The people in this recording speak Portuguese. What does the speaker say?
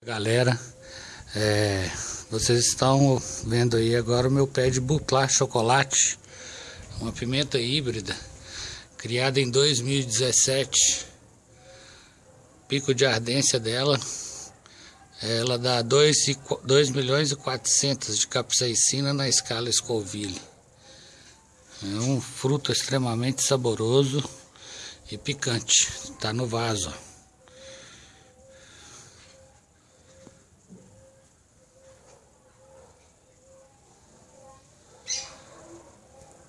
Galera, é, vocês estão vendo aí agora o meu pé de Butlar Chocolate, uma pimenta híbrida, criada em 2017. Pico de ardência dela, ela dá 2, 2 milhões e 400 de capsaicina na escala Scoville. É um fruto extremamente saboroso e picante, está no vaso.